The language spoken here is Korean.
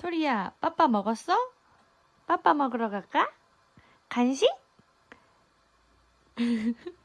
토리야, 빠빠 먹었어? 빠빠 먹으러 갈까? 간식?